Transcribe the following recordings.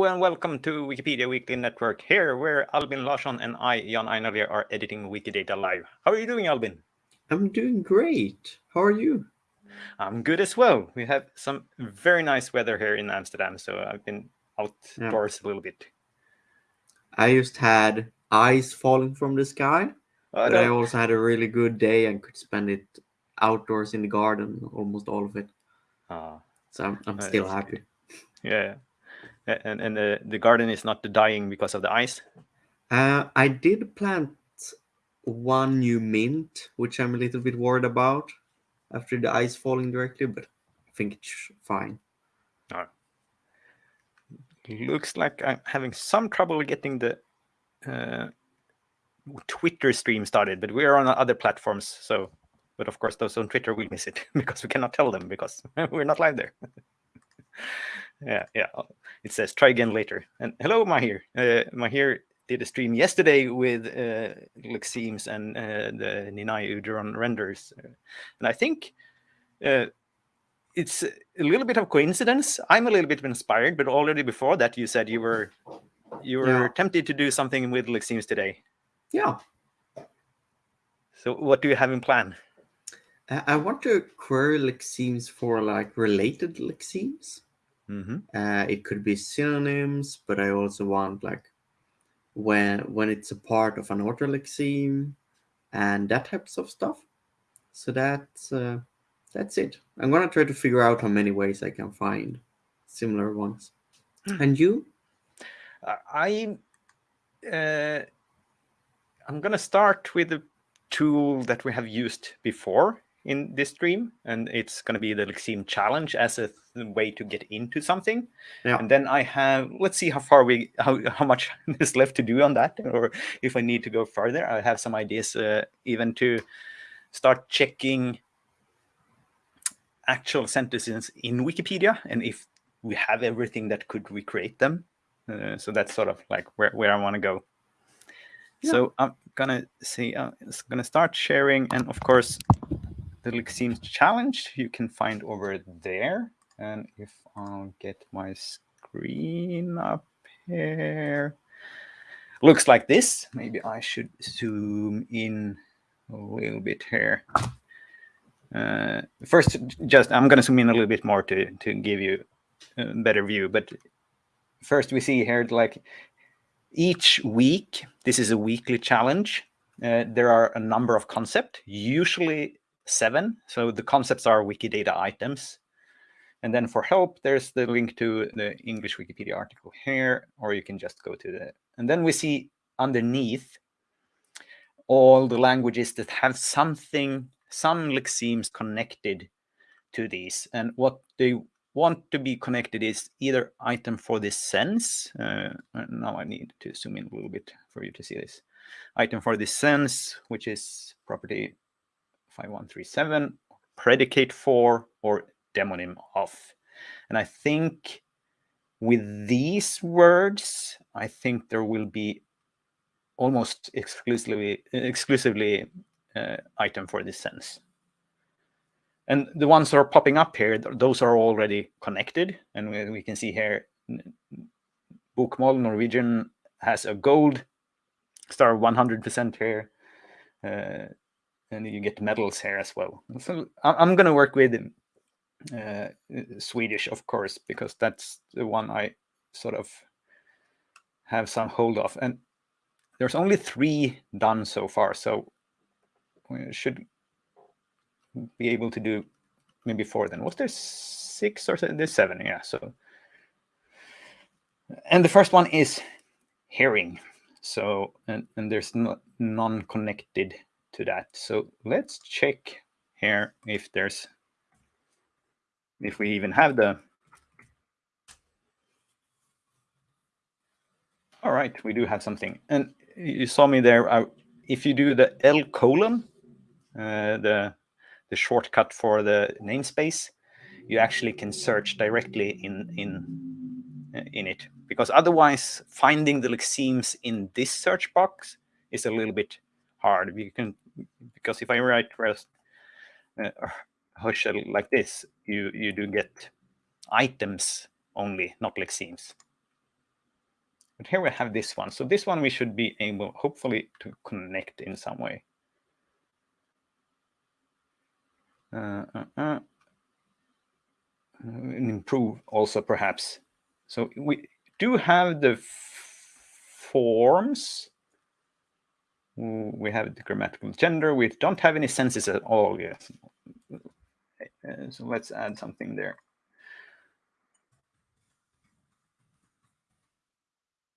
Hello and welcome to Wikipedia Weekly Network here, where Albin Larsson and I, Jan Ainali, are editing Wikidata live. How are you doing, Albin? I'm doing great. How are you? I'm good as well. We have some very nice weather here in Amsterdam, so I've been outdoors yeah. a little bit. I just had ice falling from the sky, oh, but I also had a really good day and could spend it outdoors in the garden, almost all of it. Oh, so I'm, I'm still happy. Good. Yeah and and the, the garden is not dying because of the ice? Uh, i did plant one new mint which i'm a little bit worried about after the ice falling directly but i think it's fine. Oh. looks like i'm having some trouble getting the uh, twitter stream started but we are on other platforms so but of course those on twitter will miss it because we cannot tell them because we're not live there yeah, yeah. It says try again later. And hello, Mahir. Uh, Mahir did a stream yesterday with uh, Lexemes and uh, the Ninai Udiron renders, and I think uh, it's a little bit of coincidence. I'm a little bit inspired, but already before that, you said you were you were yeah. tempted to do something with Lexemes today. Yeah. So, what do you have in plan? I want to query Lexemes for like related Lexemes. Mm-hmm. Uh, it could be synonyms, but I also want like when when it's a part of an autolexeme and that types of stuff. So that's uh, that's it. I'm gonna try to figure out how many ways I can find similar ones. Hmm. And you? I uh, I'm gonna start with a tool that we have used before in this stream, and it's going to be the Lexeme challenge as a way to get into something. Yeah. And then I have, let's see how far we, how, how much is left to do on that, or if I need to go further. I have some ideas uh, even to start checking actual sentences in Wikipedia, and if we have everything that could recreate them. Uh, so that's sort of like where, where I want to go. Yeah. So I'm gonna see, I'm uh, gonna start sharing, and of course, the Lexemes challenge you can find over there. And if I'll get my screen up here, looks like this. Maybe I should zoom in a little bit here. Uh, first, just I'm going to zoom in a little bit more to to give you a better view. But first, we see here like each week. This is a weekly challenge. Uh, there are a number of concepts. Usually, seven. So the concepts are Wikidata items. And then for help, there's the link to the English Wikipedia article here, or you can just go to the, and then we see underneath all the languages that have something, some lexemes connected to these. And what they want to be connected is either item for this sense. Uh, now I need to zoom in a little bit for you to see this. Item for this sense, which is property 5137, predicate for, or demonym of. And I think with these words, I think there will be almost exclusively exclusively uh, item for this sense. And the ones that are popping up here, those are already connected. And we, we can see here, Bokmål Norwegian has a gold star 100% here. Uh, and you get medals here as well. So I'm going to work with uh, Swedish, of course, because that's the one I sort of have some hold of. And there's only three done so far, so we should be able to do maybe four then. Was there six or seven? There's seven, yeah. So, and the first one is hearing. So, and, and there's no, non-connected to that. So let's check here if there's, if we even have the, all right, we do have something. And you saw me there, uh, if you do the L colon, uh, the, the shortcut for the namespace, you actually can search directly in, in, in it. Because otherwise, finding the lexemes in this search box is a little bit hard. You can because if I write rest uh, like this, you you do get items only, not like lexemes. but here we have this one. So this one we should be able, hopefully, to connect in some way. Uh, uh, uh. Improve also, perhaps. So we do have the forms. We have the grammatical gender. We don't have any senses at all yet. Uh, so let's add something there.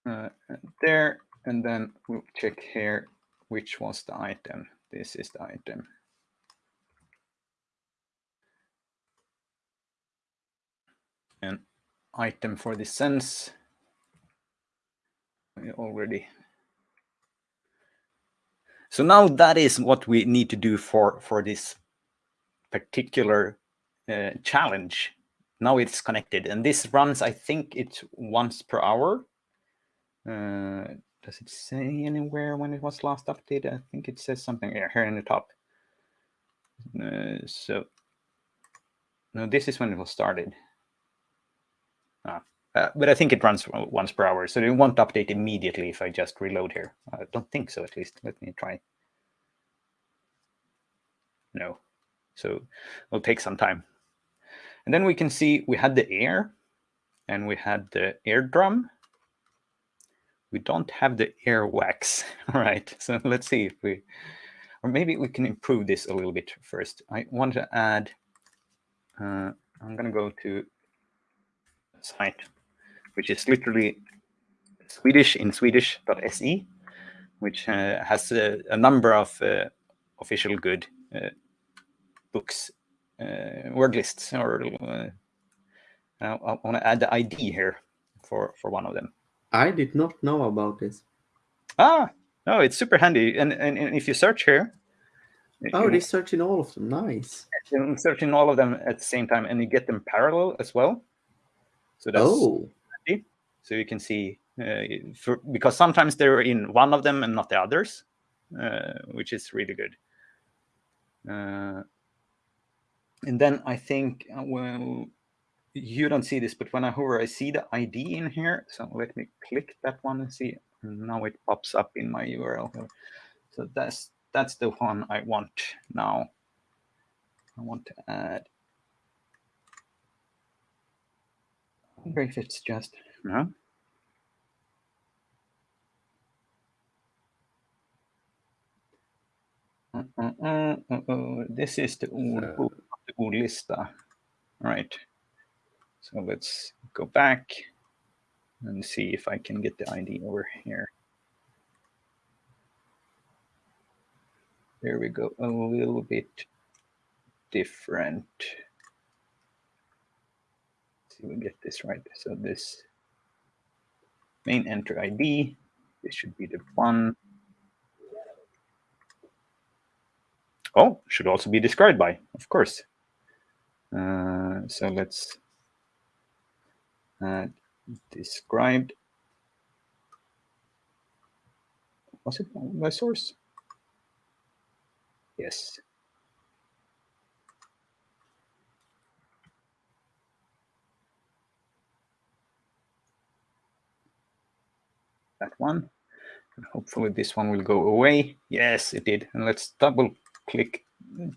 uh, there, and then we'll check here which was the item. This is the item. An item for the sense already. So now that is what we need to do for, for this particular uh, challenge. Now it's connected and this runs, I think it's once per hour. Uh, does it say anywhere when it was last updated? I think it says something here, here in the top. Uh, so, no, this is when it was started. Ah, uh, but I think it runs once per hour, so it won't update immediately if I just reload here. I don't think so, at least. Let me try. No. So it'll take some time. And then we can see we had the air and we had the air drum we don't have the air wax. right? So let's see if we, or maybe we can improve this a little bit first. I want to add, uh, I'm going to go to site, which is literally Swedish in Swedish.se, which uh, has a, a, number of uh, official good uh, books, uh, word lists, or uh, I want to add the ID here for, for one of them. I did not know about this. Ah, no, it's super handy. And, and, and if you search here. Oh, they search in all of them. Nice. You search in all of them at the same time and you get them parallel as well. So that's oh. So you can see, uh, for, because sometimes they're in one of them and not the others, uh, which is really good. Uh, and then I think, well, you don't see this, but when I hover, I see the ID in here. So let me click that one and see. Now it pops up in my URL. So that's that's the one I want now. I want to add. I wonder if it's just no. Uh, uh, uh, this is the old book, the old lista, right? So let's go back and see if I can get the ID over here. There we go, a little bit different. Let's see if we get this right. So this main enter ID, this should be the one. Oh, should also be described by, of course. Uh, so let's uh, described. Was it my source? Yes. That one. And hopefully this one will go away. Yes, it did. And let's double click,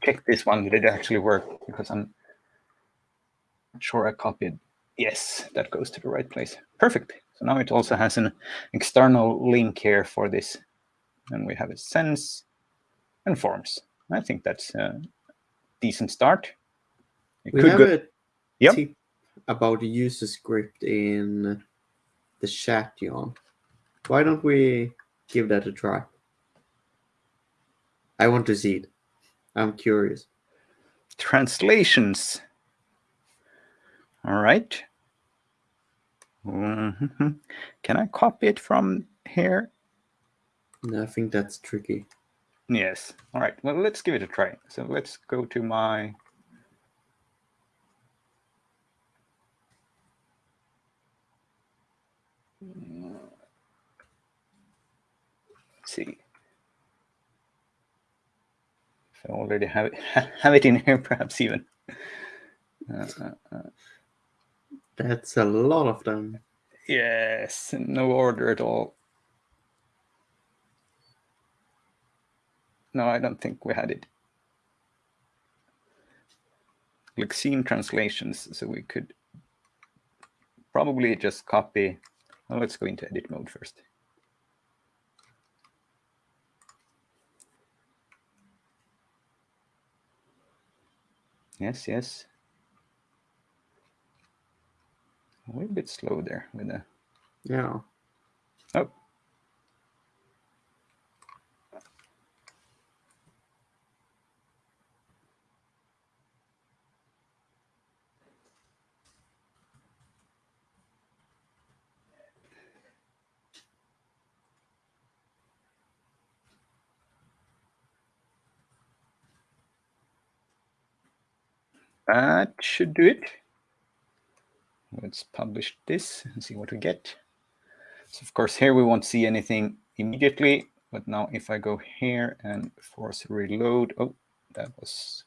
check this one. Did it actually work? Because I'm sure I copied Yes, that goes to the right place. Perfect. So now it also has an external link here for this. And we have a sense and forms. I think that's a decent start. It we have go... a yep. tip about the user script in the chat, Jan. Why don't we give that a try? I want to see it. I'm curious. Translations. All right. Mm -hmm. Can I copy it from here? No, I think that's tricky. Yes. All right. Well, let's give it a try. So let's go to my Let's see. If I already have it, have it in here, perhaps even. Uh, uh, uh. That's a lot of them. Yes, no order at all. No, I don't think we had it. Lexeme translations, so we could probably just copy. Well, let's go into edit mode first. Yes, yes. A little bit slow there with the. Yeah. Oh. That should do it. Let's publish this and see what we get. So of course here we won't see anything immediately, but now if I go here and force reload, oh, that was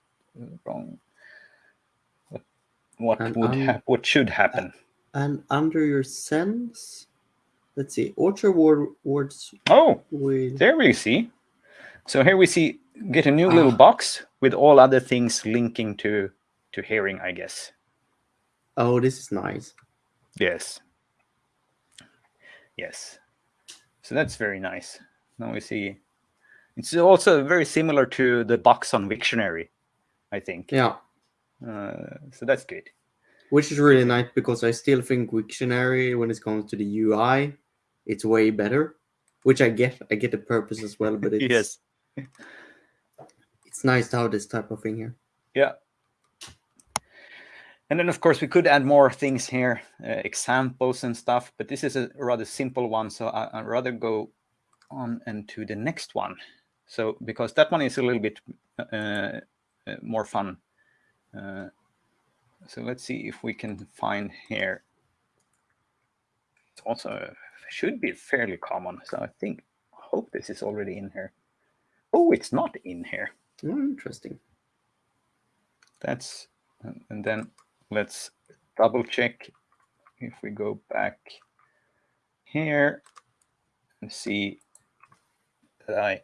wrong. What, what and would happen? what should happen? And under your sends, let's see, Orchard words. Oh, with... there we see. So here we see get a new ah. little box with all other things linking to to hearing, I guess. Oh, this is nice. Yes. Yes. So that's very nice. Now we see it's also very similar to the box on Wiktionary, I think. Yeah. Uh, so that's good. Which is really nice because I still think Wiktionary, when it comes to the UI, it's way better. Which I get. I get the purpose as well, but it's yes. it's nice to have this type of thing here. Yeah, and then, of course, we could add more things here, uh, examples and stuff, but this is a rather simple one. So I, would rather go on and to the next one. So because that one is a little bit uh, uh, more fun. Uh, so let's see if we can find here. It's also should be fairly common. So I think, hope this is already in here. Oh, it's not in here. Oh, interesting. That's, and then let's double check if we go back here and see that I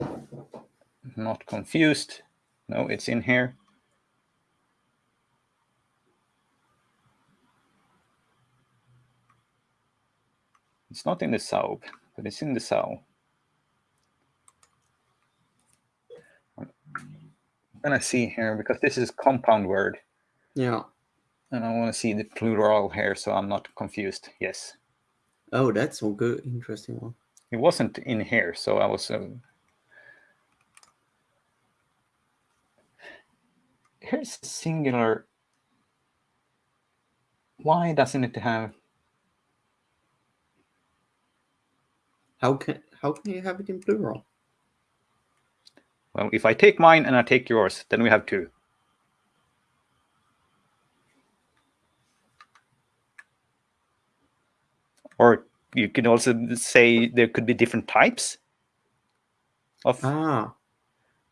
am not confused. No, it's in here. It's not in the SAOB, but it's in the SAOL. I'm gonna see here because this is compound word. Yeah. And I want to see the plural here so I'm not confused. Yes. Oh, that's a good, interesting one. It wasn't in here, so I was. Uh... Here's singular. Why doesn't it have? How can how can you have it in plural? Well, if I take mine and I take yours, then we have two. Or you can also say there could be different types of. Ah.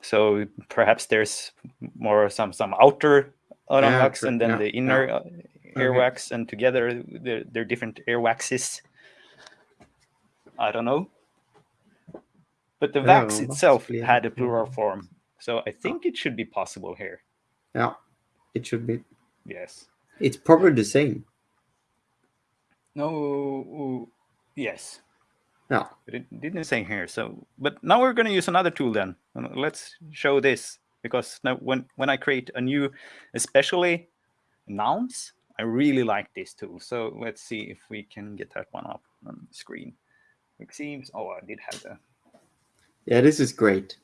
So perhaps there's more some some outer yeah, wax and then yeah, the inner yeah. Uh, earwax, okay. and together they're, they're different earwaxes. I don't know. But the wax itself had a plural form, so I think it should be possible here. Yeah, it should be. Yes. It's probably the same. No, yes. No. But it didn't say here. So, but now we're going to use another tool then. Uh, let's show this because now when, when I create a new, especially nouns, I really like this tool. So let's see if we can get that one up on the screen. It seems, oh, I did have the. Yeah, this is great.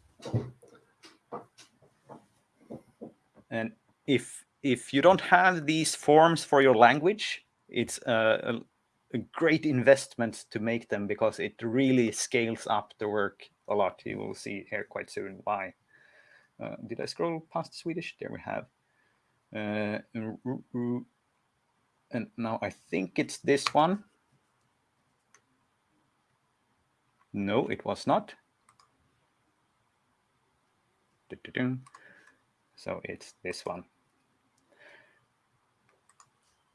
And if if you don't have these forms for your language, it's uh, a, a great investment to make them because it really scales up the work a lot. You will see here quite soon why. Uh, did I scroll past Swedish? There we have. Uh, and now I think it's this one. No, it was not. So it's this one.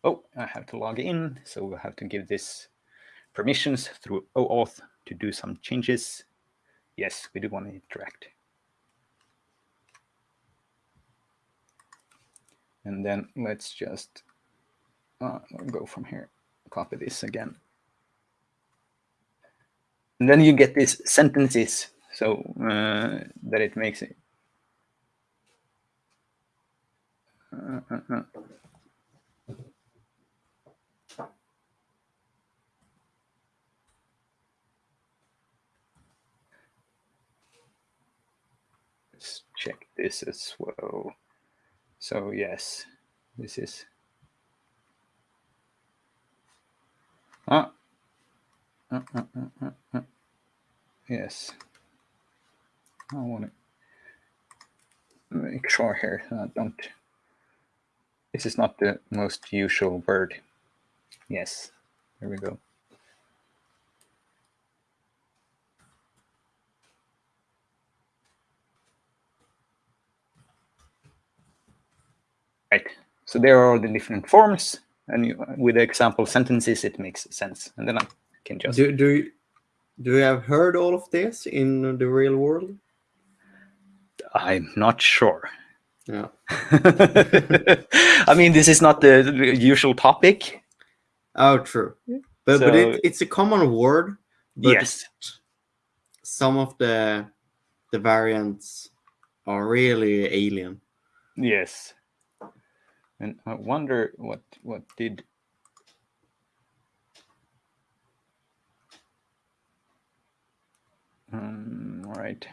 Oh, I have to log in. So we'll have to give this permissions through OAuth to do some changes. Yes, we do want to interact. And then let's just uh, go from here, copy this again. And then you get these sentences so uh, that it makes it. Uh, Let's check this as well. So yes, this is ah, uh, uh, uh, yes. I want to make sure here I don't. This is not the most usual word. Yes, there we go. Right. So there are the different forms, and you, with the example sentences, it makes sense. And then I can just do do you, do you have heard all of this in the real world? I'm not sure. Yeah. I mean, this is not the, the usual topic. Oh, true. But so, but it, it's a common word. yes. Some of the the variants are really alien. Yes. And I wonder what what did um, right.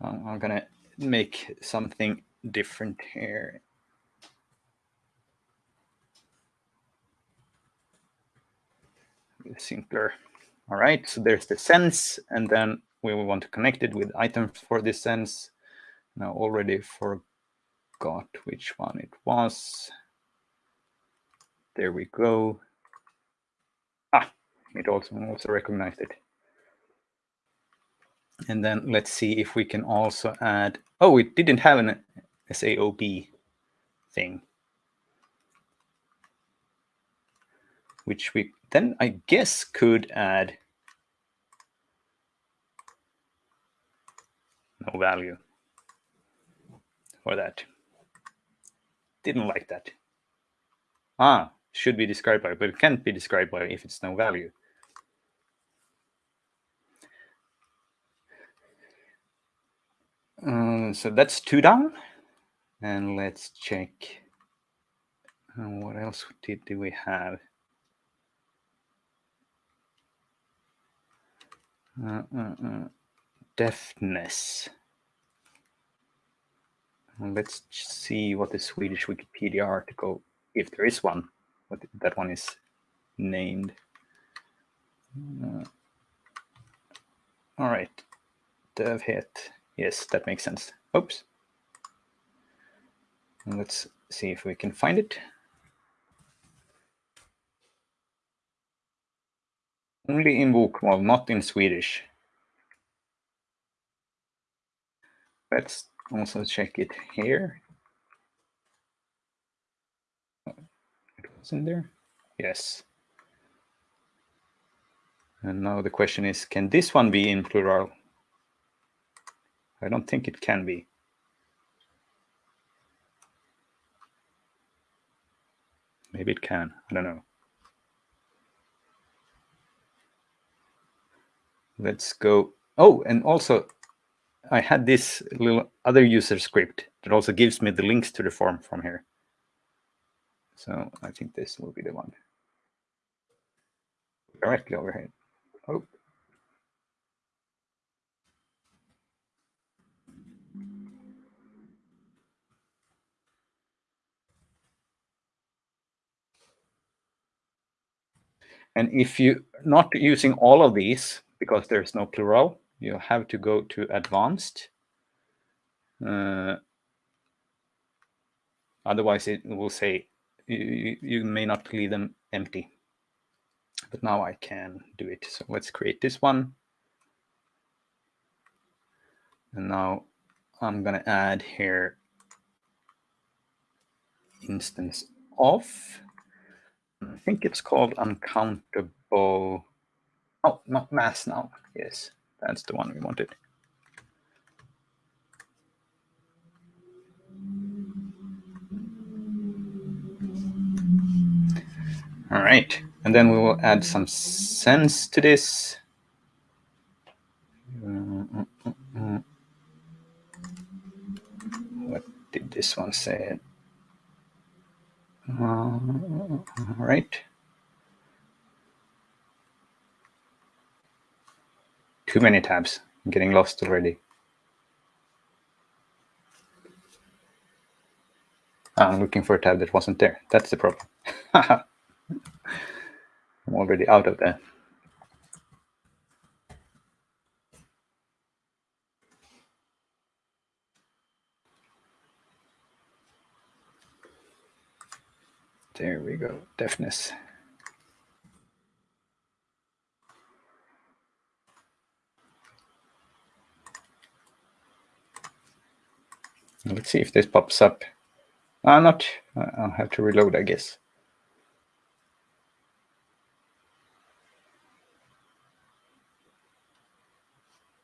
I'm, I'm gonna make something different here. Simpler. All right, so there's the sense, and then we want to connect it with items for this sense. Now already for forgot which one it was. There we go. Ah, it also, also recognized it. And then let's see if we can also add, oh, it didn't have an SAOB thing. Which we then, I guess, could add no value for that. Didn't like that. Ah, should be described by, but it can't be described by if it's no value. Uh, so that's two down. And let's check. Uh, what else did, did we have? Uh, uh, uh deafness. Let's see what the Swedish Wikipedia article, if there is one, what that one is named. Uh, all right, dövhet. Yes, that makes sense. Oops. And let's see if we can find it. Only in book, Bokmål, not in Swedish. Let's also check it here. It was in there. Yes. And now the question is, can this one be in plural? I don't think it can be. Maybe it can. I don't know. Let's go. Oh, and also I had this little other user script that also gives me the links to the form from here. So I think this will be the one. Directly overhead. Oh. And if you're not using all of these, because there's no plural, you have to go to advanced. Uh, otherwise, it will say you, you may not leave them empty. But now I can do it. So let's create this one. And now I'm going to add here instance of I think it's called uncountable. Oh, not mass now. Yes, that's the one we wanted. All right, and then we will add some sense to this. What did this one say? Uh, all right. Too many tabs. I'm getting lost already. Ah, I'm looking for a tab that wasn't there. That's the problem. I'm already out of there. There we go, deafness. Let's see if this pops up. Uh, not, I'll have to reload, I guess.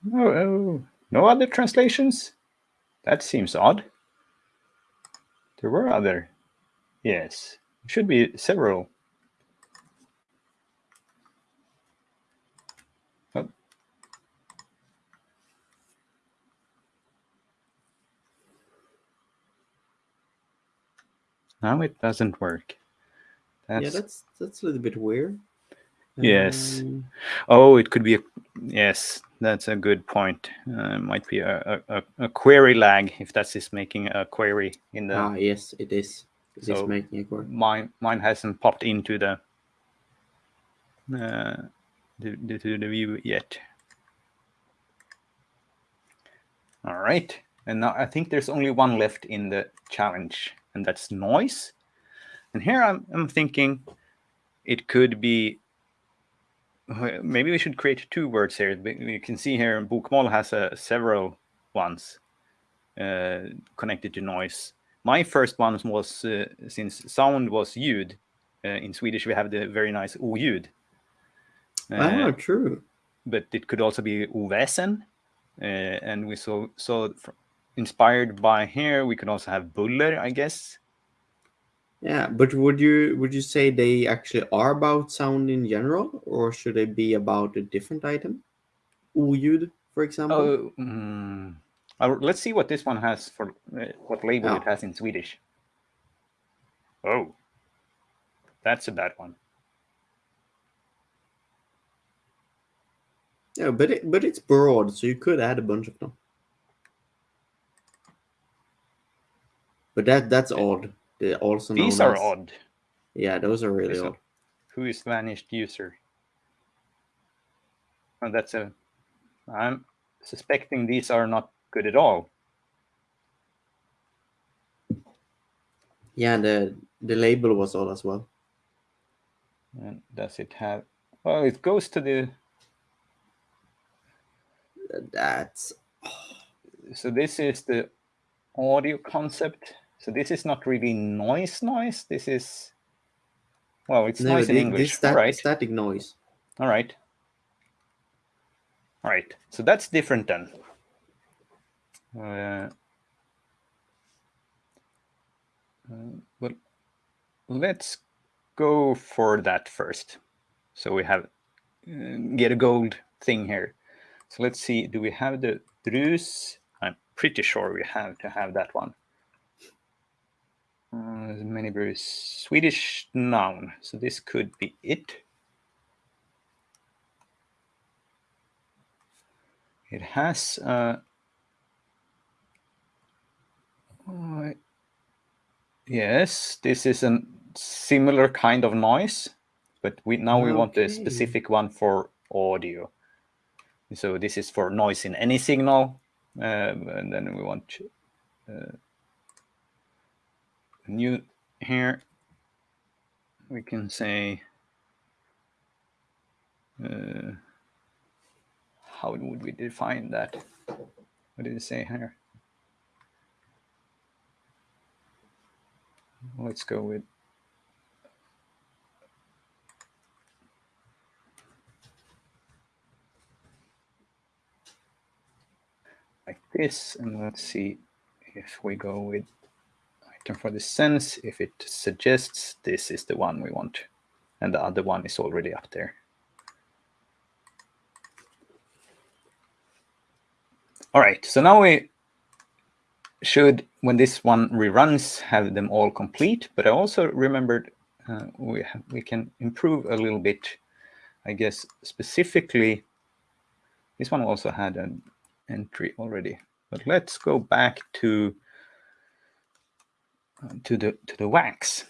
No, oh, no other translations? That seems odd. There were other. Yes, should be several. Oh. Now it doesn't work. That's... Yeah, that's that's a little bit weird. Yes. Um... Oh, it could be a yes. That's a good point. Uh, might be a, a, a query lag if that's just making a query in the. Ah, yes, it is. It so is making a query. Mine mine hasn't popped into the uh, the, to the view yet. All right, and now I think there's only one left in the challenge, and that's noise. And here I'm, I'm thinking it could be maybe we should create two words here. You can see here Bokmål has uh, several ones uh, connected to noise. My first one was, uh, since sound was ljud, uh, in Swedish we have the very nice oljud. Uh, oh, true. But it could also be oväsen. Uh, and we saw, saw inspired by here, we could also have buller, I guess. Yeah, but would you would you say they actually are about sound in general, or should they be about a different item? Oljud, for example. Oh, mm, let's see what this one has for uh, what label oh. it has in Swedish. Oh, that's a bad one. Yeah, but it, but it's broad, so you could add a bunch of them. But that that's odd also These are as, odd. Yeah, those are really odd. Who is vanished user? Oh, that's a. I'm suspecting these are not good at all. Yeah, the the label was odd as well. And does it have? Well, it goes to the. That's. So this is the audio concept so this is not really noise noise. This is, well, it's no, noise in English. This right. static noise. All right. All right. So that's different then. Uh, uh, well, let's go for that first. So we have uh, get a gold thing here. So let's see, do we have the brus? I'm pretty sure we have to have that one. Uh, many very Swedish noun. So this could be it. It has uh, uh, yes, this is a similar kind of noise, but we now we want a specific one for audio. So this is for noise in any signal, um, and then we want uh, new here we can say uh, how would we define that? What did it say here? Let's go with like this and let's see if we go with for the sense, if it suggests this is the one we want. And the other one is already up there. All right, so now we should, when this one reruns, have them all complete. But I also remembered uh, we, have, we can improve a little bit, I guess, specifically. This one also had an entry already. But let's go back to to the to the wax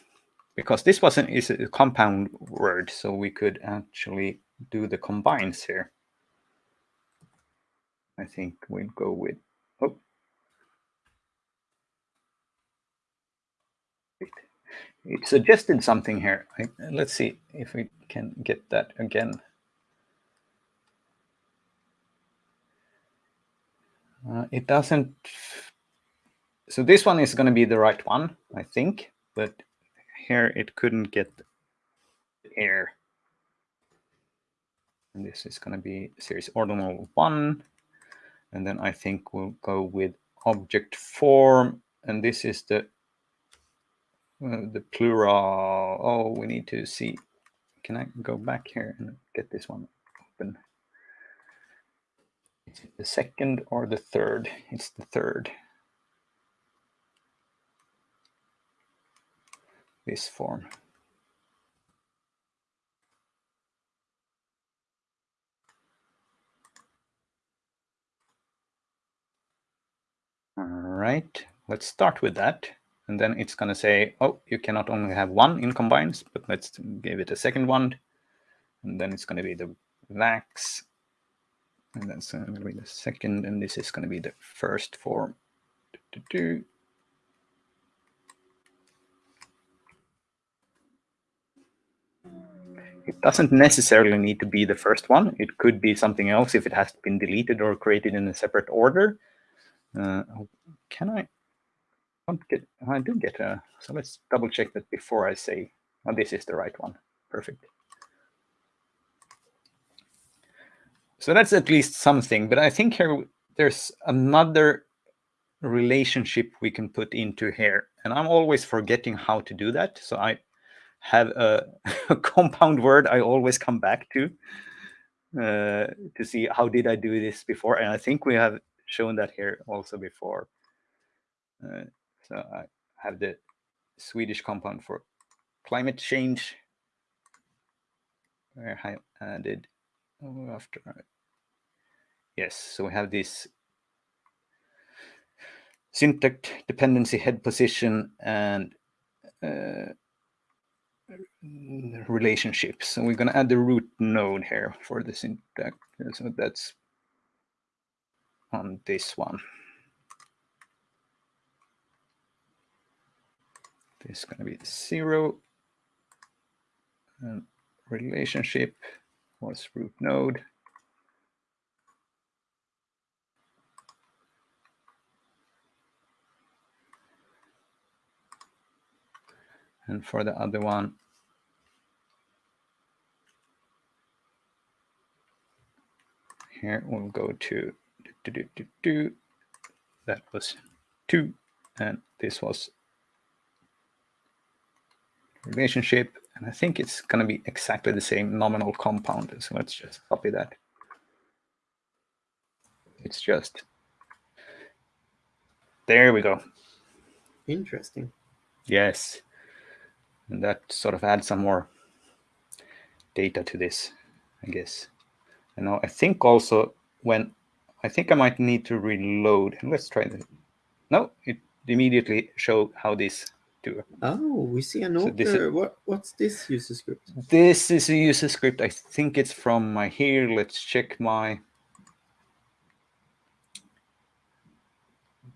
because this wasn't is a compound word, so we could actually do the combines here. I think we'll go with, oh. It suggested something here. Let's see if we can get that again. Uh, it doesn't, so this one is going to be the right one, I think, but here it couldn't get air. And this is going to be series ordinal one. And then I think we'll go with object form. And this is the uh, the plural. Oh, we need to see. Can I go back here and get this one open? Is it the second or the third? It's the third. This form. All right, let's start with that. And then it's going to say, oh, you cannot only have one in combines, but let's give it a second one. And then it's going to be the wax. And that's going to be the second. And this is going to be the first form. Do, do, do. It doesn't necessarily need to be the first one. It could be something else if it has been deleted or created in a separate order. Uh, oh, can I? Get. I do get a. So let's double check that before I say, oh, this is the right one. Perfect. So that's at least something. But I think here there's another relationship we can put into here. And I'm always forgetting how to do that. So I have a, a compound word I always come back to uh, to see how did I do this before. And I think we have shown that here also before. Uh, so I have the Swedish compound for climate change. Where I added oh, after. Yes, so we have this syntax dependency head position and uh, relationships. So we're going to add the root node here for the syntax. So that's on this one. This is going to be zero. And relationship was root node. And for the other one, here we'll go to do, do, do, do. That was two, and this was relationship. And I think it's going to be exactly the same nominal compound. So let's just copy that. It's just there we go. Interesting. Yes. And that sort of adds some more data to this, I guess. And now I think also when I think I might need to reload. And let's try this. No, it immediately show how this do. Oh, we see an so Is, what, what's this user script? This is a user script. I think it's from Mahir. Let's check my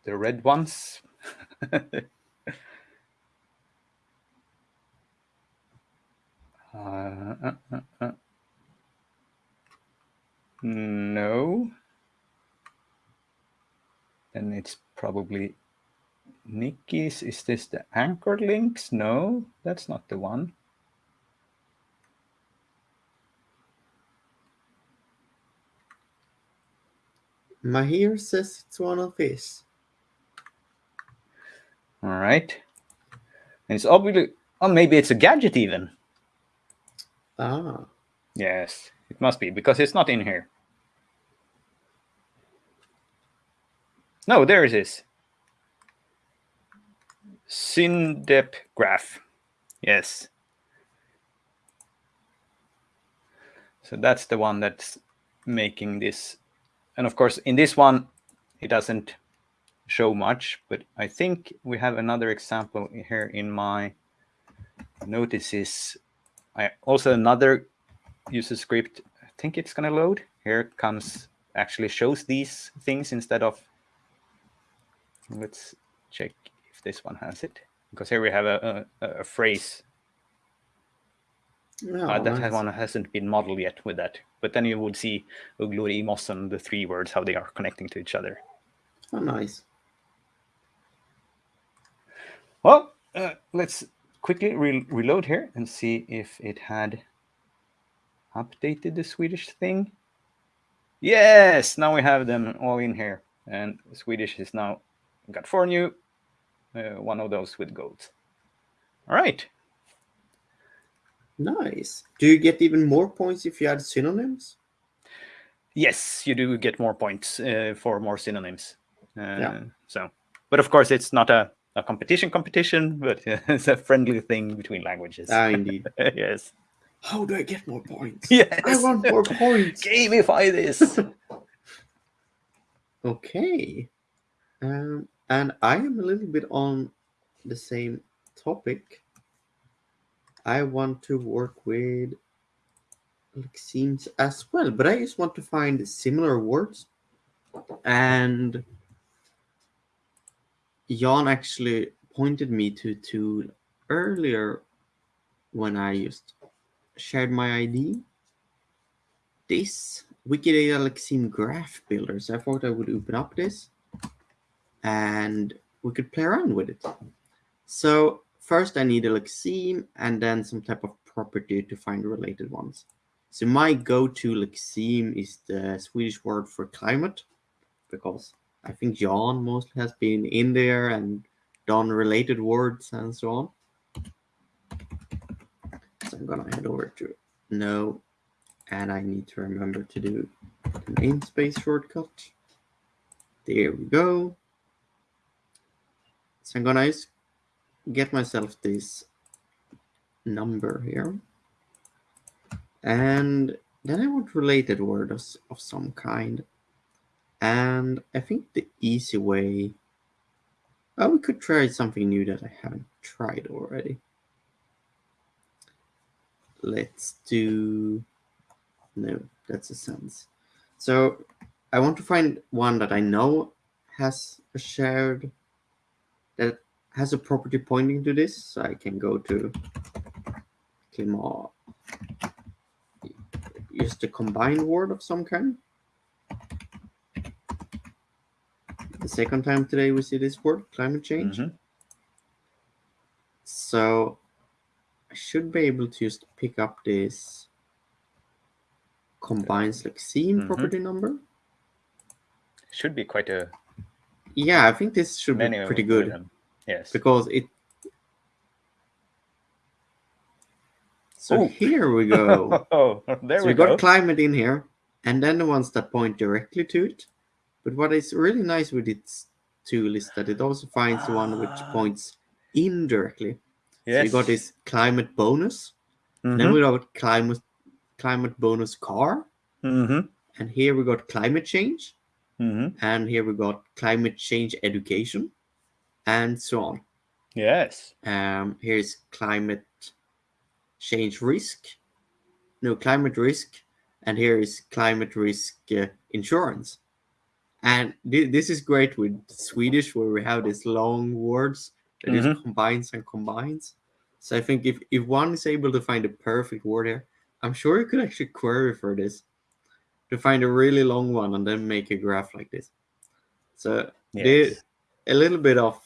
the red ones. uh, uh, uh, uh. No then it's probably Nikki's. Is this the anchor links? No, that's not the one. Mahir says it's one of his. All right. And it's obviously, oh, maybe it's a gadget even. Ah. Yes, it must be because it's not in here. No, there it is. Syndep graph. Yes. So that's the one that's making this. And of course, in this one, it doesn't show much, but I think we have another example here in my notices. I also another user script. I think it's going to load. Here comes, actually shows these things instead of. Let's check if this one has it. Because here we have a, a, a phrase. Oh, uh, that nice. one hasn't been modeled yet with that. But then you would see Ugluri, Mossen, the three words, how they are connecting to each other. Oh, nice. Well, uh, let's quickly re reload here and see if it had updated the Swedish thing. Yes, now we have them all in here. And Swedish is now got four new, uh, one of those with gold. All right. Nice. Do you get even more points if you add synonyms? Yes, you do get more points uh, for more synonyms. Uh, Yeah. So, but of course, it's not a, a competition competition, but it's a friendly thing between languages. Ah, indeed. yes. How do I get more points? Yes. I want more points. Gamify this. Okay. Um, and I am a little bit on the same topic. I want to work with lexemes as well, but I just want to find similar words. And Jan actually pointed me to to earlier when I just shared my ID. This Wikidata Lexeme Graph Builder. So I thought I would open up this and we could play around with it. So first I need a lexeme and then some type of property to find related ones. So my go-to lexeme is the Swedish word for climate because I think Jan mostly has been in there and done related words and so on. So I'm gonna head over to no, and I need to remember to do the namespace shortcut. There we go. So I'm gonna get myself this number here. And then I want related word of, of some kind. And I think the easy way, oh, we could try something new that I haven't tried already. Let's do, no, that's a sense. So I want to find one that I know has a shared, that has a property pointing to this. So I can go to Clima, just a combined word of some kind. The second time today we see this word, climate change. Mhm. So I should be able to just pick up this combines lexeme Mhm. property number. Should be quite a Yeah, I think this should be pretty good them. Yes. because it. So Ooh. here we go. Oh, there so we we got go. climate in here, and then the ones that point directly to it. But what is really nice with its tool is that it also finds the one which Ah. points indirectly. yes. So you got this climate bonus, then Mhm. we got climate climate bonus car, Mhm. and here we got climate change, Mhm. and here we got climate change education, and so on. Yes. Um, here's climate change risk, no climate risk, and here is climate risk uh, insurance. And thi- this is great with Swedish, where we have these long words that just combines and combines. So I think if, if one is able to find a perfect word here, I'm sure you could actually query for this to find a really long one and then make a graph like this. So Yes. a little bit of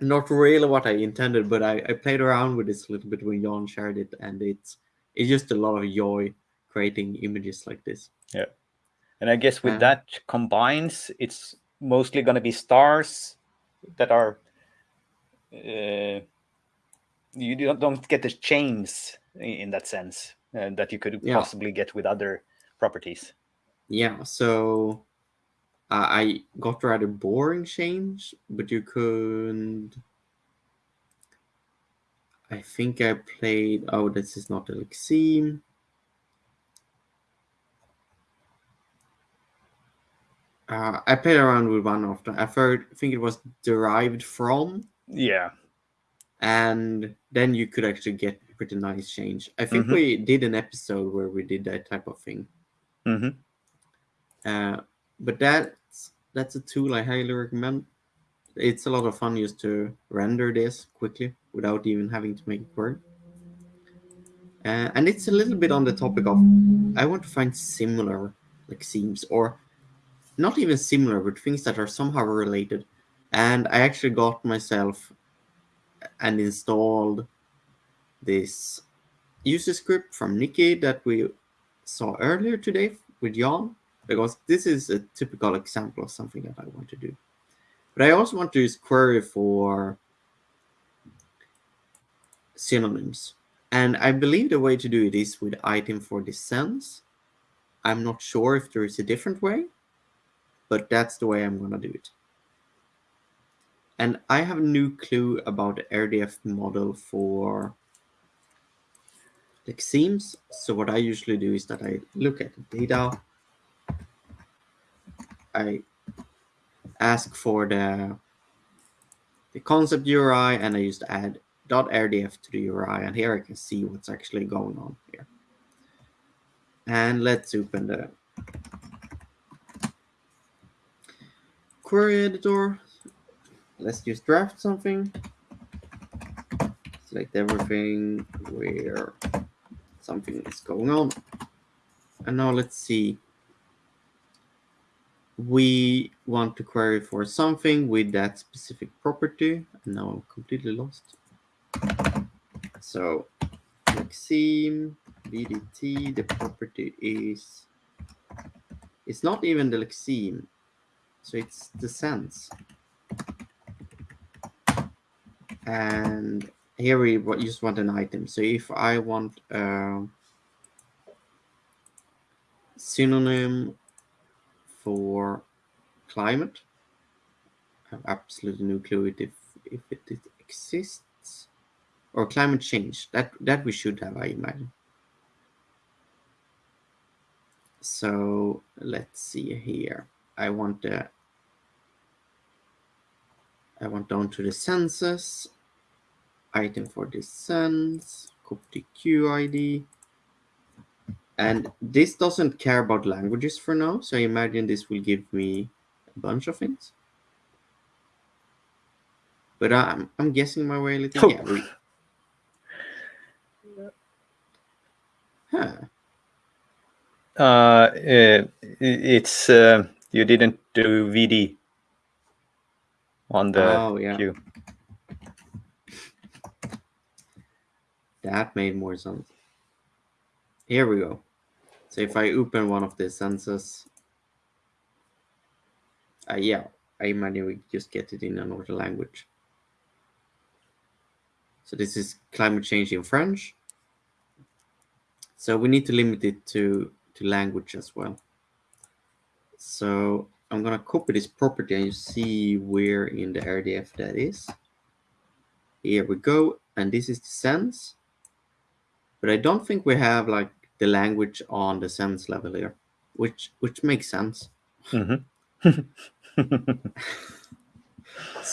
not really what I intended, but I, I played around with this a little bit when Jan shared it, and it's it's just a lot of joy creating images like this. Yeah, And I guess with uh, that combines, it's mostly going to be stars that are uh, you don't get the chains in that sense uh, that you could yeah. possibly get with other properties. Yeah, so uh, I got rather boring change, but you could. I think I played. Oh, this is not Lexeme. Uh, I played around with one of them. I think it was derived from. Yeah. And then you could actually get pretty nice change. I think mm-hmm. we did an episode where we did that type of thing. Mm-hmm. Uh, but that's that's a tool I highly recommend. It's a lot of fun just to render this quickly without even having to make it work. Uh, and it's a little bit on the topic of I want to find similar Lexemes or not even similar, but things that are somehow related. And I actually got myself and installed this user script from Nikki that we saw earlier today with Jan, because this is a typical example of something that I want to do. But I also want to use query for synonyms. And I believe the way to do it is with item for sense. I'm not sure if there is a different way, but that's the way I'm going to do it. And I have a new clue about the RDF model for Lexemes. So what I usually do is that I look at the data, I ask for the the concept URI, and I just add .rdf to the URI, and here I can see what's actually going on here. And let's open the query editor. Let's just draft something. Select everything where something is going on. And now let's see. We want to query for something with that specific property. And now I'm completely lost. So Lexeme VDT, the property is, it's not even the Lexeme. So it's the sense. And here we just want an item. So if I want a synonym for climate, I have absolutely no clue if, if it exists. Or climate change. That that we should have, I imagine. So let's see here. I want the I want down to the census, item for the sense, copy QID. And this doesn't care about languages for now, so I imagine this will give me a bunch of things. But I'm, I'm guessing my way a little. Yeah, we... Huh. Uh, it's uh, you didn't do VD on the oh, yeah. queue. That made more sense. Here we go. So if I open one of the senses, uh, yeah, I imagine we just get it in another language. So this is climate change in French. So we need to limit it to, to language as well. So I'm going to copy this property and you see where in the RDF that is. Here we go. And this is the sense. But I don't think we have like the language on the sense level here, which which makes sense. Mm -hmm.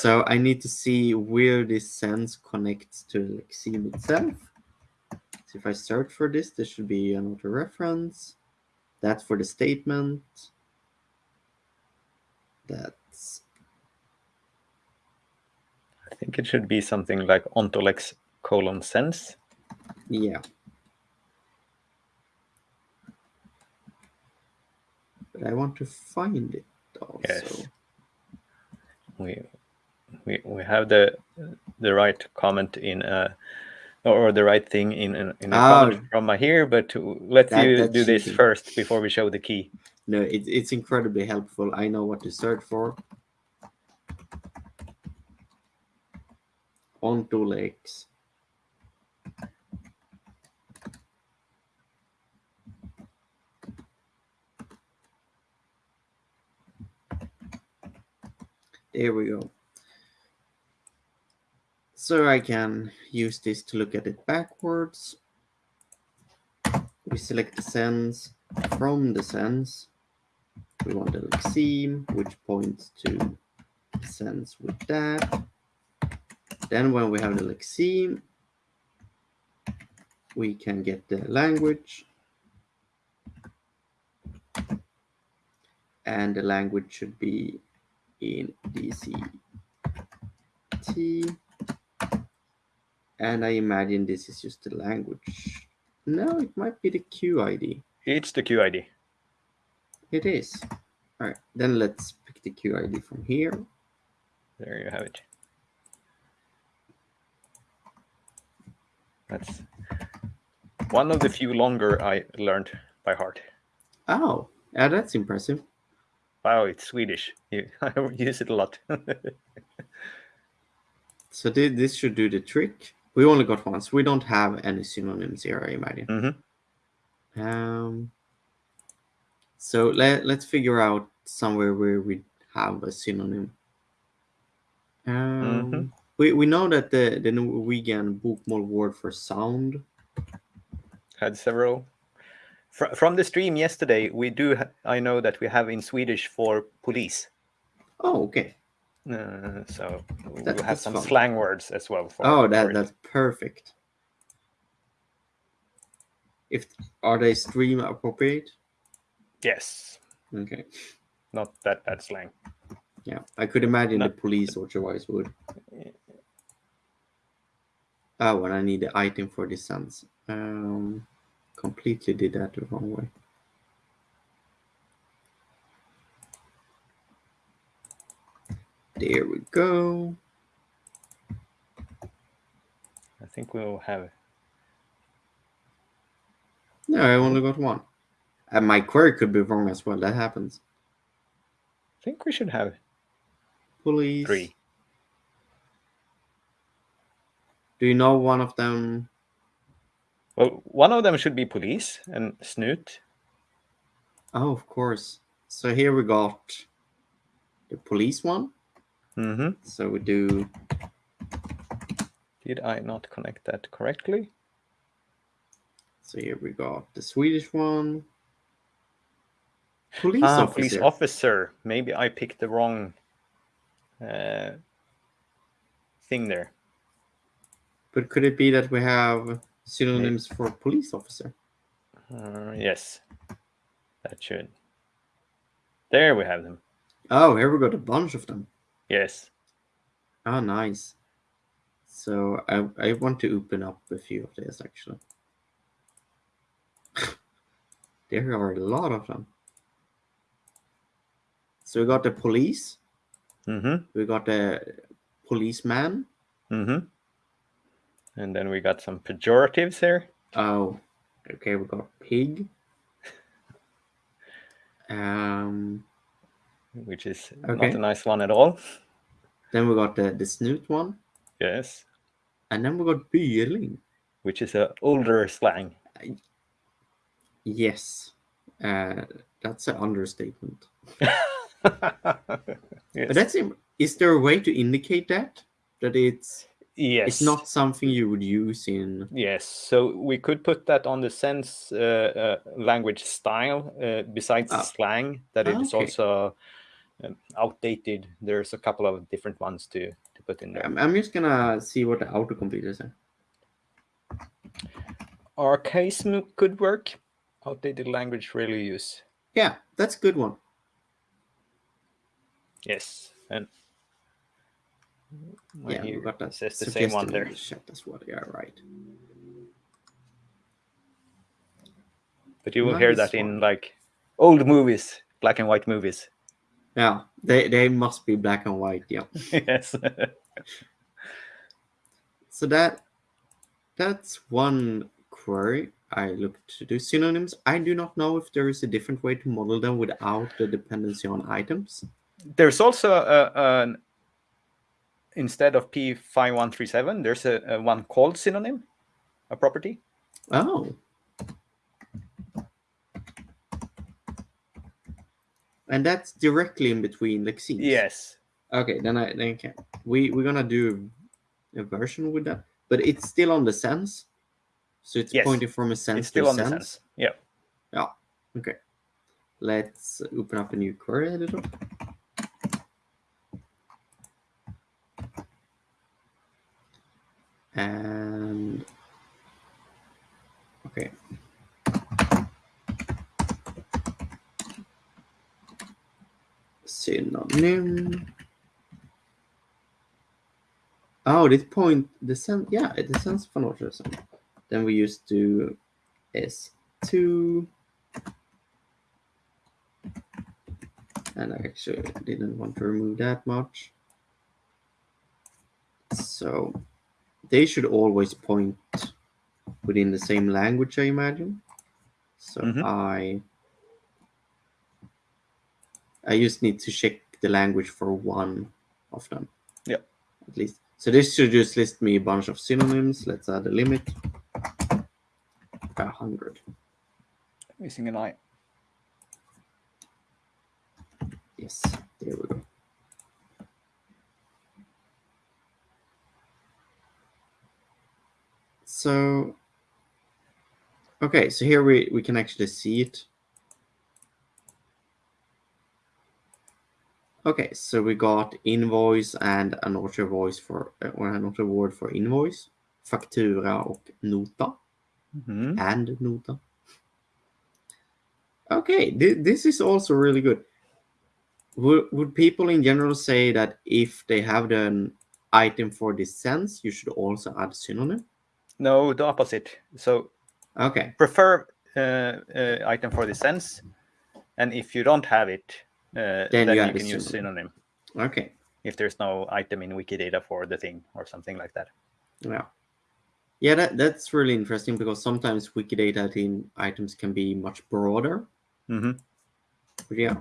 so I need to see where this sense connects to Lexeme itself. So if I search for this, there should be another reference. That's for the statement. That's. I think it should be something like ontolex colon sense. Yeah. I want to find it also. Yes. We we we have the the right comment in uh or the right thing in in, a oh, comment from here, but let's that, you do this first before we show the key. No, it, it's incredibly helpful. I know what to search for. Ontolex. There we go. So I can use this to look at it backwards. We select the sense from the sense. We want a lexeme, which points to the sense with that. Then when we have the lexeme, we can get the language. And the language should be in DCT. And I imagine this is just the language. No, it might be the QID. It's the QID. It is. All right, then let's pick the QID from here. There you have it. That's one of the few longer I learned by heart. Oh, yeah, that's impressive. Wow, it's Swedish. I use it a lot. so this should do the trick. We only got one, so we don't have any synonyms here, I imagine. Mm -hmm. Um, so let, let's figure out somewhere where we have a synonym. Um, mm -hmm. we, we know that the, the Norwegian bokmål word for sound had several. Fr from the stream yesterday, we do, I know that we have in Swedish for police. Oh, okay. Uh, so that, we have some fun. slang words as well. For, oh, that, for that's perfect. If are they stream appropriate? Yes. Okay. Not that bad slang. Yeah, I could imagine Not... the police or otherwise would. Oh, and I need the item for the sense. Um, completely did that the wrong way. There we go. I think we'll have it. no, I only got one. And my query could be wrong as well. That happens. I think we should have police. Three. Do you know one of them? Well, one of them should be police and snut. Oh, of course. So here we got the police one. Mm-hmm. So we do. Did I not connect that correctly? So here we got the Swedish one. Police ah, officer. Police officer. Maybe I picked the wrong uh, thing there. But could it be that we have synonyms for police officer? Uh, yes, that should. There we have them. Oh, here we got a bunch of them. Yes. Oh, nice. So I, I want to open up a few of these actually. There are a lot of them. So we got the police. Mm-hmm. We got the policeman. Mm-hmm. And then we got some pejoratives here. Oh, okay. We got pig. um, which is okay. not a nice one at all. Then we got the the snut one. Yes. And then we got byerling, which is a older slang. Yes, uh, that's an understatement. yes. But that's is there a way to indicate that that it's yes it's not something you would use in yes so we could put that on the sense uh, uh, language style uh, besides oh. slang that it is okay. also um, outdated there's a couple of different ones to to put in there i'm just gonna see what the autocomplete is archaism could work outdated language really use. Yeah, that's a good one. Yes, and yeah, you got that. Says the same one there. Chat as well. Yeah, right. But you will nice hear that one. in like old movies, black and white movies. Yeah, they they must be black and white. Yeah. yes. so that that's one query. I looked to do synonyms. I do not know if there is a different way to model them without the dependency on items. There's also a, an instead of P5137, there's a, a one called synonym, a property. Oh. And that's directly in between lexemes. Yes. Okay, then I then I can. We we're gonna do a version with that, but it's still on the sense. So it's Yes. pointing from a sense It's still to on the sense. sense. Yeah. Yeah. Okay. Let's open up a new query editor. And okay. Synonym. Oh, this point the sense yeah, the sense phonologism. Then we used to S2 and I actually didn't want to remove that much. So they should always point within the same language, I imagine. So Mhm. I I just need to check the language for one of them. Yeah. At least. So this should just list me a bunch of synonyms. Let's add a limit. A hundred. Missing an eye. Yes, there we go. So, okay, so here we, we can actually see it. Okay, so we got invoice and another voice for, uh, or another word for invoice, faktura och nota. Mhm. and nota. Okay, th- this is also really good. Would, would people in general say that if they have an item for this sense, you should also add synonym? No, the opposite. So Okay, prefer uh, uh, item for the sense, and if you don't have it, uh, then, you you, can use synonym. okay, If there's no item in Wikidata for the thing or something like that. yeah. Yeah, that, that's really interesting because sometimes Wikidata in items can be much broader. hmm But yeah,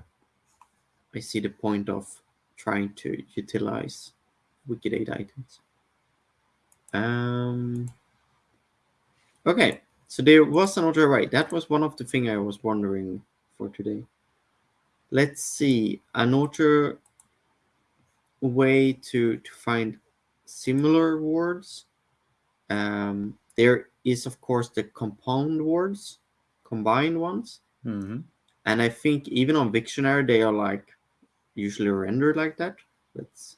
I see the point of trying to utilize Wikidata items. Um, okay, so there was another way. That was one of the thing I was wondering for today. Let's see another way to to find similar words. Um, there is of course the compound words, combined ones. hmm And I think even on Wiktionary, they are like usually rendered like that. Let's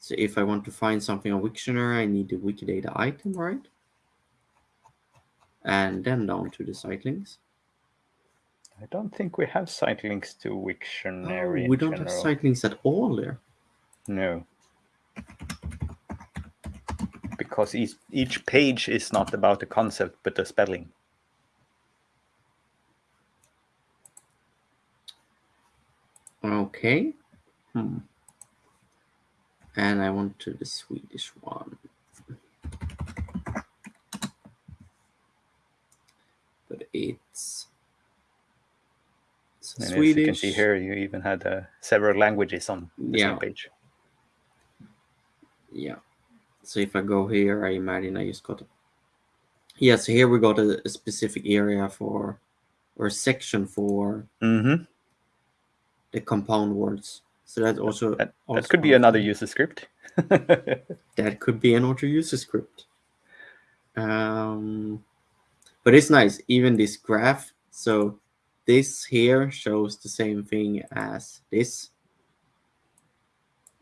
so if I want to find something on Wiktionary, I need the Wikidata item, right? And then down to the site links. I don't think we have site links to Oh, Wiktionary. we don't have site links at all there. No. Because each, each page is not about the concept, but the spelling. Okay. Hmm. And I want to the Swedish one. But it's And as Swedish. you can see here, you even had uh, several languages on the Yeah. same page. Yeah. So if I go here, I imagine I just got. A... Yeah. So here we got a, a specific area for, or a section for hmm the compound words. So that also That, also that could be another user script. That could be another user script. Um, but it's nice, even this graph. So this here shows the same thing as this.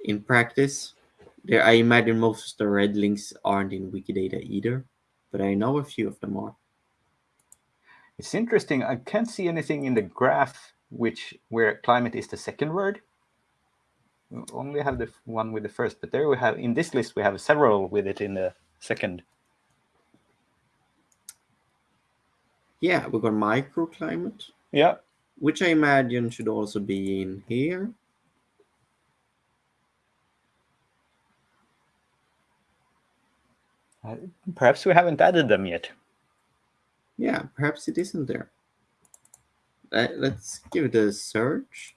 In practice, there I imagine most of the red links aren't in Wikidata either, but I know a few of them are. It's interesting. I can't see anything in the graph which where climate is the second word. We only have the one with the first, but there we have in this list we have several with it in the second. Yeah, we got microclimate, Yeah, which I imagine should also be in here. Uh, perhaps we haven't added them yet. Yeah, perhaps it isn't there. Uh, let's give it a search.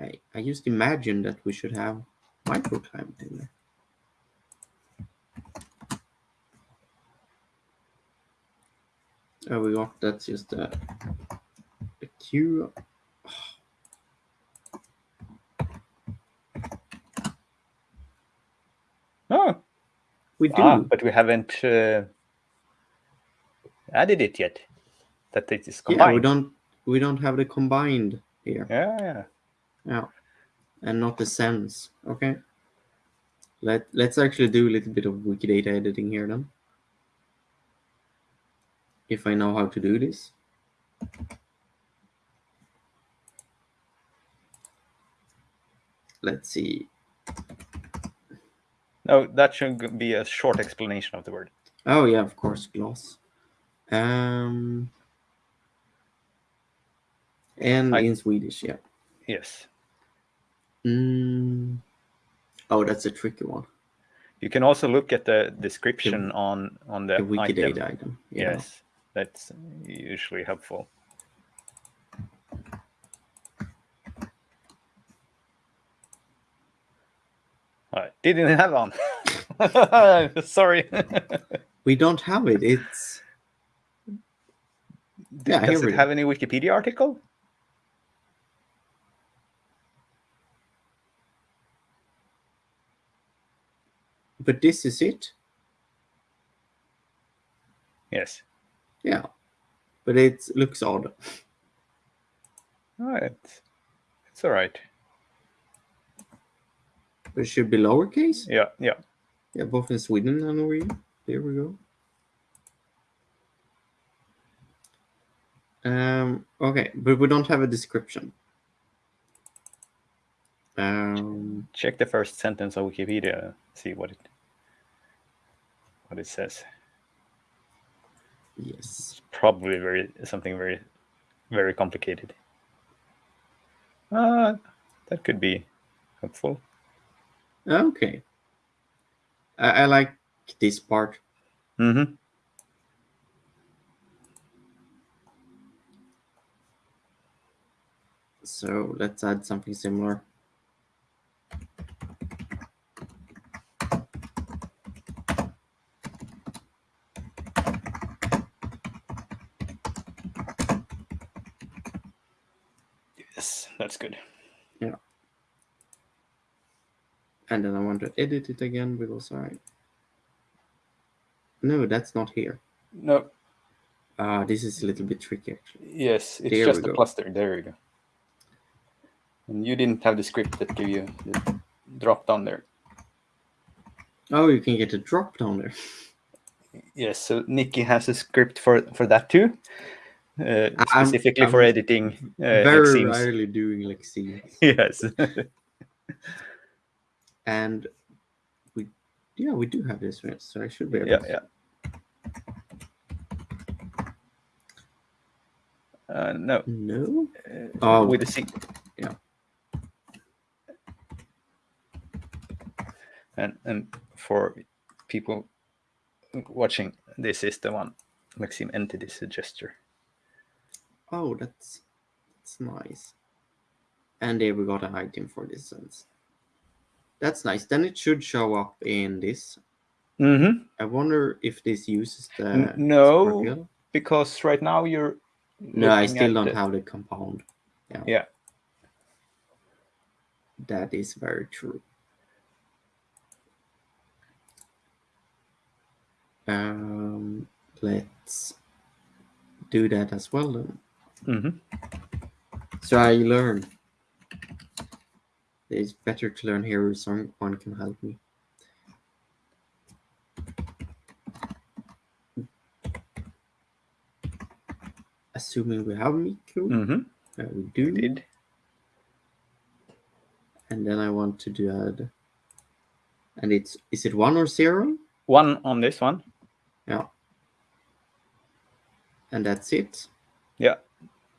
I, I just imagined that we should have microclimate in there. Oh, we got that's just a, a queue. Oh, We do. ah, but we haven't uh, added it yet. That it is yeah, combined. we don't we don't have the combined here. Yeah, yeah. Yeah. And not the sense. Okay. Let let's actually do a little bit of Wikidata editing here then. If I know how to do this. Let's see. No, that should be a short explanation of the word. Oh yeah, of course, gloss. Um and I- in Swedish, yeah. Yes. Mm. Oh, that's a tricky one. You can also look at the description on on the, The Wikidata item. item. yeah. Yes, that's usually helpful. I didn't have one. Sorry. We don't have it. It's Yeah, Does it have any Wikipedia article? But this is it. Yes. Yeah. But it looks odd. Oh, it's, it's all right. But it should be lowercase. Yeah, yeah. Yeah, both in Sweden and Norway. There we go. Um, okay, but we don't have a description. Um, Check the first sentence of Wikipedia. See what it what it says. yes. Probably very something very very complicated. Uh, that could be helpful. Okay. I, I like this part. Mm-hmm. So let's add something similar. Yes, that's good. Yeah. And then I want to edit it again because I. No, that's not here. No, Ah, this is a little bit tricky actually. yes, it's There just a cluster. There you go. And you didn't have the script that gave you the drop down there. Oh, you can get a drop down there. Yes, so Nikki has a script for for that too, uh, I'm- specifically for I'm editing. Uh, Very Lexemes. rarely doing like scenes. Yes. And we, yeah, we do have this so I should be able yeah, to. yeah. Uh, no, No? uh, Oh. with the C. Yeah. And and for people watching, this is the one. Maxime Entity Suggester. Oh, that's that's nice. And there we got an item for this sense. That's nice. Then it should show up in this. Mm-hmm. I wonder if this uses the no. Because right now you're. No, I still don't the- have the compound. Yeah. Yeah. That is very true. Um, let's do that as well then. Mm-hmm. So I learn. It's better to learn here if someone can help me. Assuming we have Miku, Mm-hmm. uh, we do. Did. And then I want to do add. And it's is it one or zero? One on this one. Yeah. And that's it. Yeah.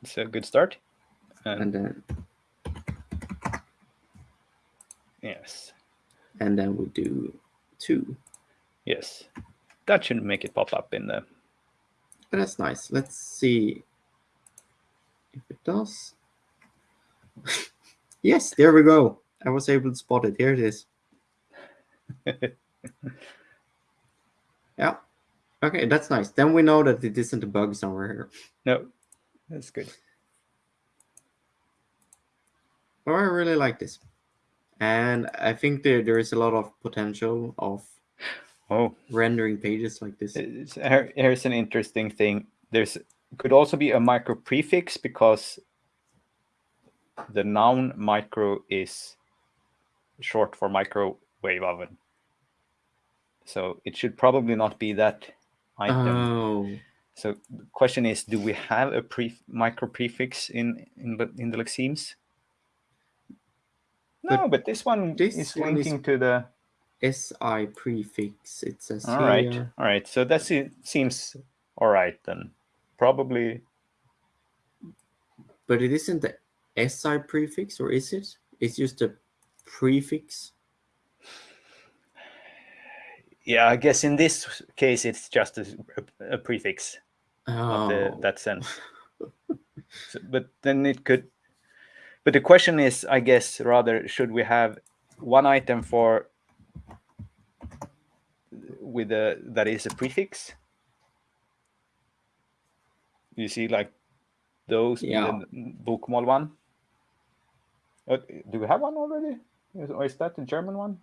It's a good start. And, And then yes. and then we do two. Yes, that should make it pop up in the. But that's nice. Let's see if it does. yes, there we go. I was able to spot it. Here it is. yeah. Okay, that's nice. Then we know that it isn't a bug somewhere here. No, that's good. Well, I really like this. And I think there, there is a lot of potential of oh rendering pages like this. Here, here's an interesting thing. There's could also be a micro prefix because the noun micro is short for microwave oven. So it should probably not be that item. Oh. So the question is, do we have a pre micro prefix in in the in the lexemes? No, but, but this one this is one linking is to the SI prefix. It says all right, all right. So that seems all right then. Probably. But it isn't the SI prefix, or is it? It's just a prefix. Yeah, I guess in this case it's just a, a prefix. Oh. The, that sense. so, but then it could. But the question is, I guess, rather, should we have one item for with a that is a prefix? You see, like those yeah. One. Uh, do we have one already? Or is that the German one?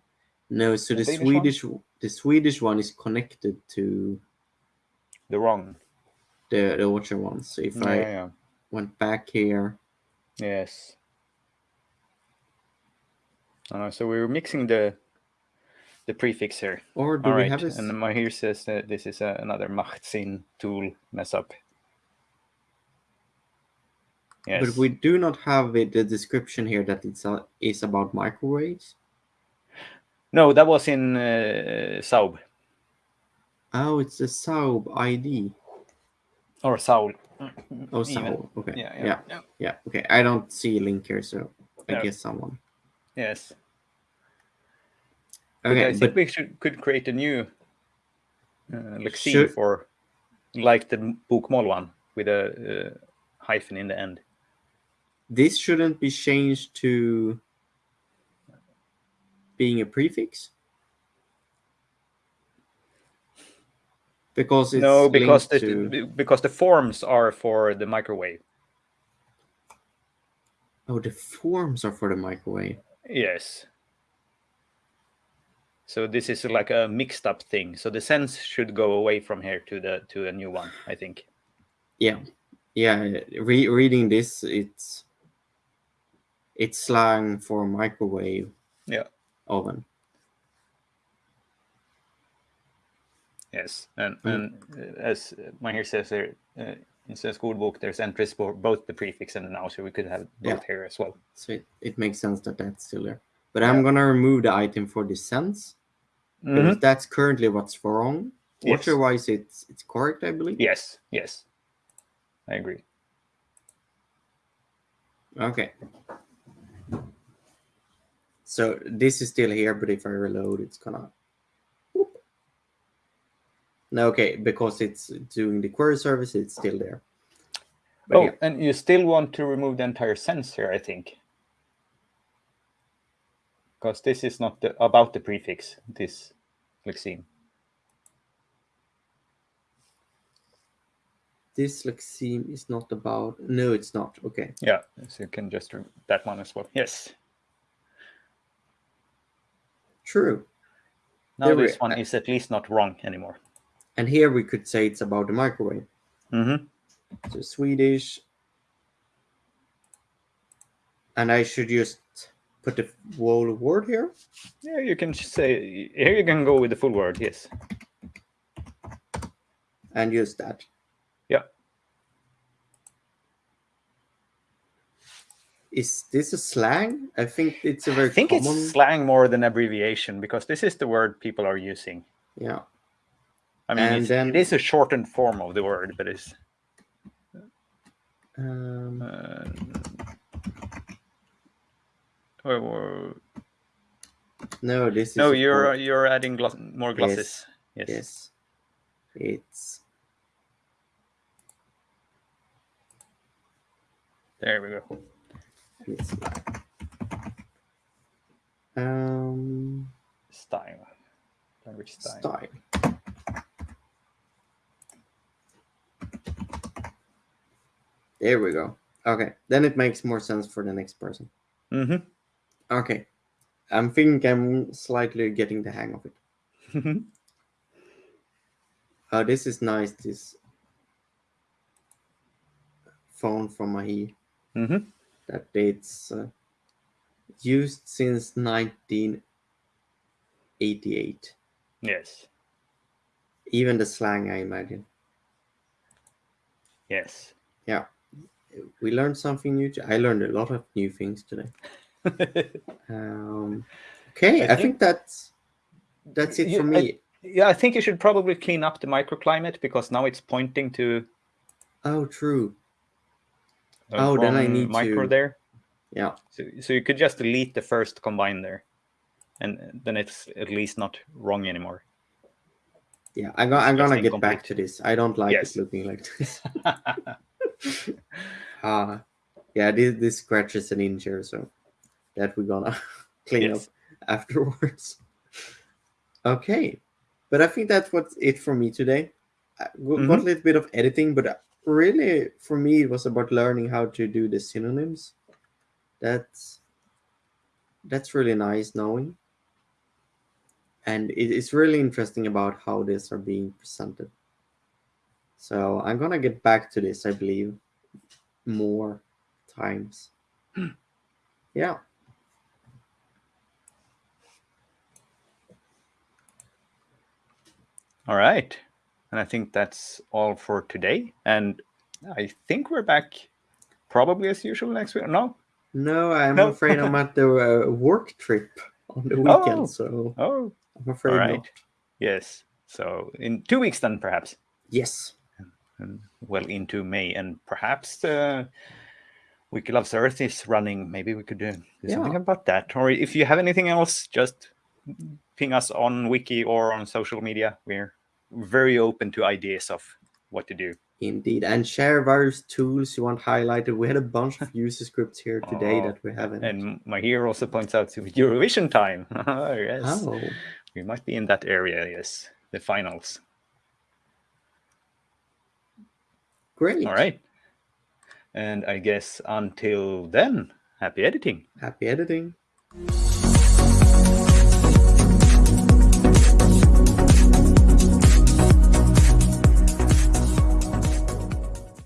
No, so the, the Swedish one? the Swedish one is connected to the wrong the the Orchard one. So if yeah, I yeah. went back here, yes. Uh, so we are mixing the the prefix here. Or do All we right. have this? And Mahir says that this is uh, another Machtsinn tool mess up. Yes. But we do not have it, the description here that it's uh, is about microwaves. No, that was in uh, SAOB. Oh, it's a SAOB ID. Or SAOL. Oh, SAOL. Okay. Yeah yeah, yeah, yeah. Okay, I don't see a link here, so I guess someone. Yes. Okay, but I think but we should could create a new uh, lexeme for like the Bokmål one with a uh, hyphen in the end. This shouldn't be changed to being a prefix because no because the to... because the forms are for the microwave. Oh the forms are for the microwave. Yes. So this is like a mixed up thing. So the sense should go away from here to the to a new one i think. Yeah. Yeah Re reading this it's it's slang for microwave yeah. oven Yes, and mm. and as here says there uh, in the school book, there's entries for both the prefix and the noun, so we could have both yeah. here as well. So it, it makes sense that that's still there. But yeah. I'm gonna remove the item for the sense mm -hmm. that's currently what's wrong. Yes. Otherwise, it's it's correct, I believe. Yes, yes, I agree. Okay. So this is still here, but if I reload, it's gonna no, okay, because it's doing the query service, it's still there. But oh, yeah. and you still want to remove the entire sense here, I think. Because this is not the, about the prefix, this lexeme. This lexeme is not about, no, it's not, okay. Yeah, so you can just remove that one as well, yes. True. Now there this we, one is at least not wrong anymore. And here we could say it's about the microwave. Mm-hmm. So Swedish. And I should just put the whole word here? Yeah, you can say, here you can go with the full word, yes. And use that. Yeah. Is this a slang? I think it's a very I think common... it's slang more than abbreviation because this is the word people are using. Yeah. I mean, and then, it is a shortened form of the word, but it's. Um, uh, or, or, no, this is. No, you're you're adding gloss, more glosses. Yes. Yes. It's There we go. let's see. Um Style. Language style. style. There we go. Okay, then it makes more sense for the next person. Mm-hmm. Okay, I'm thinking I'm slightly getting the hang of it. Oh, this is nice. This phone from Mahir mm-hmm. that it's uh, used since 1988. Yes. Even the slang, I imagine. Yes. Yeah, we learned something new. I learned a lot of new things today. Um, okay, I I, think- think that's that's it You- for I- me. yeah, I think you should probably clean up the microclimate because now it's pointing to Oh, true. Oh, then I need micro to- there. Yeah. So, so you could just delete the first combine there, and then it's at least not wrong anymore. Yeah, I'm, I'm gonna get back to this. I don't like Yes. it looking like this. Uh, yeah, this, this scratches an inch here, so that we're gonna clean Yes. up afterwards. Okay, but I think that's what's it for me today. I got got a Mhm. little bit of editing, but really for me it was about learning how to do the synonyms. That's that's really nice knowing, and it, it's really interesting about how these are being presented. So I'm gonna get back to this, I believe, more times. yeah. All right. And I think that's all for today. And I think we're back probably as usual next week. No? No, I'm No. afraid I'm at the uh, work trip on the weekend, Oh. so Oh, I'm afraid all right. not. Yes. So in two weeks then, perhaps. Yes. And well into May. And perhaps uh, Wiki Loves Earth is running. Maybe we could do, do something about that. Or if you have anything else, just ping us on Wiki or on social media. We're very open to ideas of what to do. Indeed, and share various tools you want highlighted. We had a bunch of user scripts here today Oh, that we haven't. And Mahir also points out to Eurovision time. yes. oh, We might be in that area, yes. The finals. Great! All right. And I guess until then, happy editing. Happy editing.